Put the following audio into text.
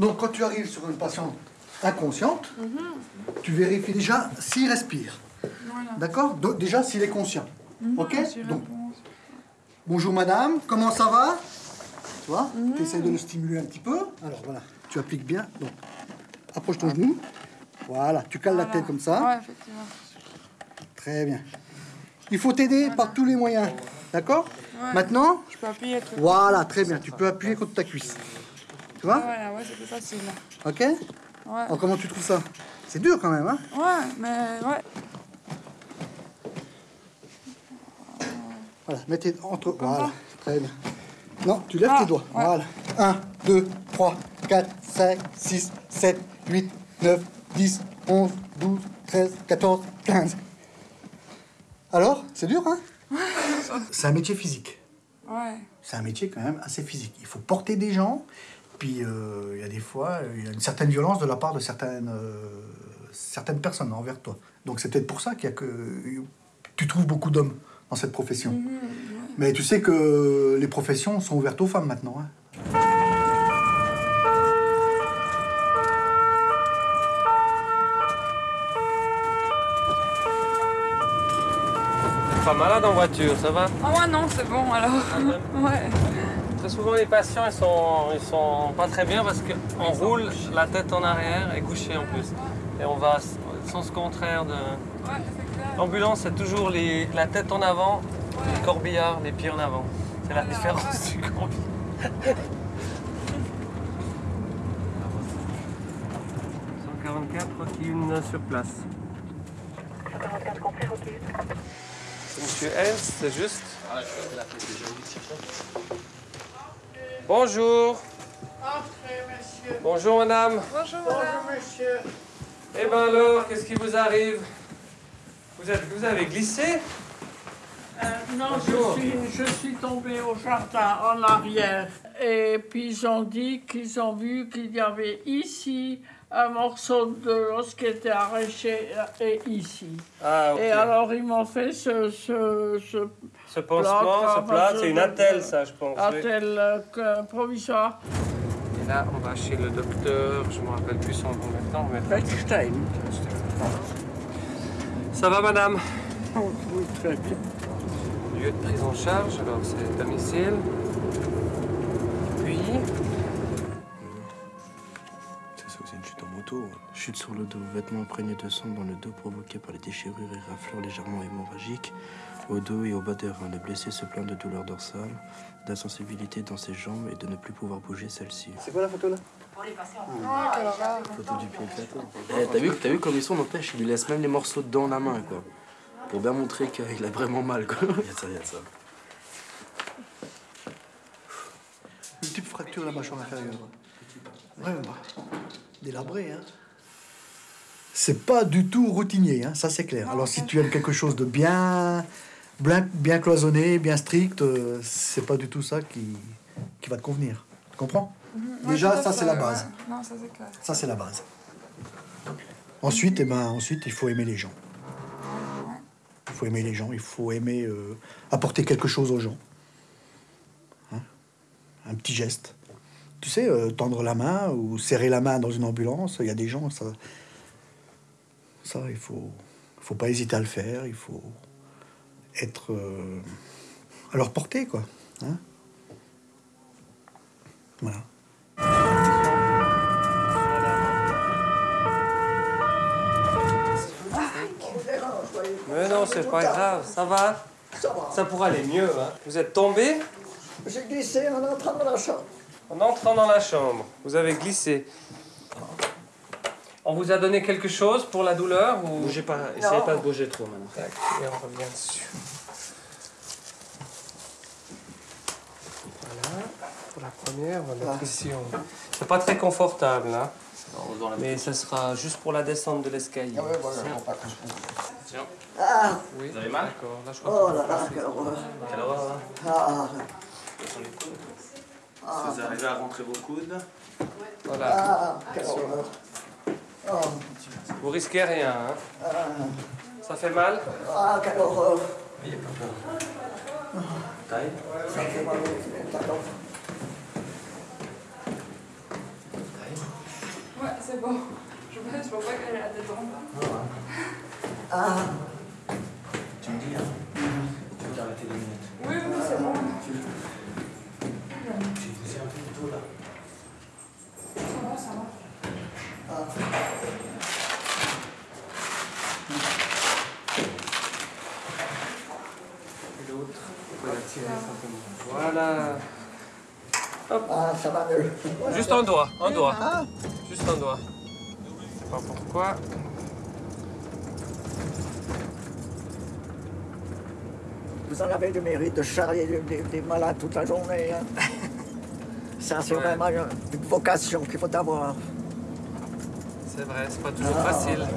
Donc quand tu arrives sur une patiente inconsciente, tu vérifies déjà s'il respire. Voilà. D'accord Déjà s'il est conscient. Ok Donc, réponds. bonjour madame, comment ça va Tu vois Tu essaies de le stimuler un petit peu. Alors voilà, tu appliques bien. Donc, approche ton genou. Voilà, tu cales la tête comme ça. Ouais, effectivement. Très bien. Il faut t'aider par tous les moyens. D'accord Ouais. Maintenant, Je peux appuyer voilà, très bien. Tu peux appuyer contre ta cuisse. Tu vois Voilà, ouais, c'est plus facile. Ok Ouais. Alors, comment tu trouves ça? C'est dur quand même, hein? Ouais, mais ouais. Voilà, mets tes entre. Voilà, très bien. Non, tu lèves Ah, tes doigts. ouais. Voilà. 1, 2, 3, 4, 5, 6, 7, 8, 9, 10, 11, 12, 13, 14, 15. Alors, c'est dur, hein? C'est un métier physique. Ouais. C'est un métier quand même assez physique. Il faut porter des gens, puis euh, il y a des fois, il y a une certaine violence de la part de certaines, euh, certaines personnes envers toi. Donc c'est peut-être pour ça qu'il y a que tu trouves beaucoup d'hommes dans cette profession. Mais tu sais que les professions sont ouvertes aux femmes maintenant. hein. T'es pas malade en voiture, ça va? Ah ouais, non, c'est bon alors. Ouais. Très souvent, les patients, ils sont, ils sont pas très bien parce qu'on roule la tête en arrière et couché en plus. Et on va au sens contraire de... L'ambulance, c'est toujours les, la tête en avant, le corbillard, les pieds en avant. C'est la différence du corbillard. 144, une sur place. 144 compris, ok. Monsieur Hens, c'est juste? Bonjour. Entrez, monsieur. Bonjour madame. Bonjour madame. Bonjour, monsieur. Eh ben alors, qu'est-ce qui vous arrive? Vous, êtes, vous avez glissé? Euh, non, Bonjour. je suis, je suis tombée au jardin en arrière. Et puis ils ont dit qu'ils ont vu qu'il y avait ici un morceau de l'os qui était arraché euh, et ici. Ah, ok. Et alors ils m'ont fait ce, ce, ce ce pansement, ce plat, c'est une attelle, ça, je pense. oui. attel euh, provisoire. Et là, on va chez le docteur, je me rappelle plus son nom maintenant. Mais... Beckstein. Ça va, madame Oh, oui, très bien. Lieu de prise en charge, alors c'est domicile. Puis, Ça, c'est aussi une chute en moto. Chute sur le dos, vêtements imprégnés de sang dans le dos provoqués par les déchirures et raflures légèrement hémorragiques. Au dos et au bas des reins, le blessé se plaint de douleurs dorsales, d'insensibilité dans ses jambes et de ne plus pouvoir bouger celle-ci. C'est quoi la photo là Ouais, quelle horreur. Photo du pied éclaté. T'as vu, t'as vu comme ils sont, n'empêche, il lui laisse même les morceaux dans la main, quoi. Pour bien montrer qu'il a vraiment mal, quoi. Il y a ça, il y a ça. Multiple fracture de la mâchoire inférieure. Vraiment. Délabré, hein. C'est pas du tout routinier, hein, ça c'est clair. Alors si tu aimes quelque chose de bien, bien, bien cloisonné, bien strict, euh, c'est pas du tout ça qui, qui va te convenir. Tu comprends? Ouais, Déjà, ça c'est la ouais. base. Non, ça c'est clair. Ça c'est la base. Ensuite, eh ben, ensuite, il faut aimer les gens. Il faut aimer les gens, il faut aimer euh, apporter quelque chose aux gens. Hein? Un petit geste. Tu sais, euh, tendre la main ou serrer la main dans une ambulance, il y a des gens, ça, ça il faut, faut pas hésiter à le faire, il faut être euh, à leur portée, quoi. Hein voilà. mais non, c'est pas grave, ça va Ça pourra aller mieux, hein. Vous êtes tombé? J'ai glissé en entrant dans la chambre. en entrant dans la chambre. Vous avez glissé. On vous a donné quelque chose pour la douleur ou... Bougez pas, essayez pas de bouger trop, maintenant. Tac, et on revient dessus. Voilà, pour la première, on va mettre ici. C'est pas très confortable, hein, mais ça sera juste pour la descente de l'escalier. Ah, Oui, vous avez mal? D'accord, là je crois oh là là, quelle horreur. Quelle horreur, hein. Ah, Vous arrivez à rentrer vos coudes. Voilà, ah, quelle horreur. Vous risquez rien. Hein. Ça fait mal ah, quelle horreur. Taille Ça fait mal au talon. c'est bon. Je vois, je vois pas qu'elle a la tête en bas. Ah, Tu me dis, hein Tu veux t'arrêter deux minutes. Oui, oui, c'est bon. J'ai poussé un peu plus tôt là. Ça va, ça va. Et l'autre, on va la tirer simplement. Voilà. ah, ça va mieux. Juste un doigt, un doigt. Juste un doigt. Je sais pas pourquoi. Vous en avez le mérite de charrier des, des- des malades toute la journée. hein. Ça, c'est Ouais. vraiment une, une vocation qu'il faut avoir. C'est vrai, c'est pas toujours facile.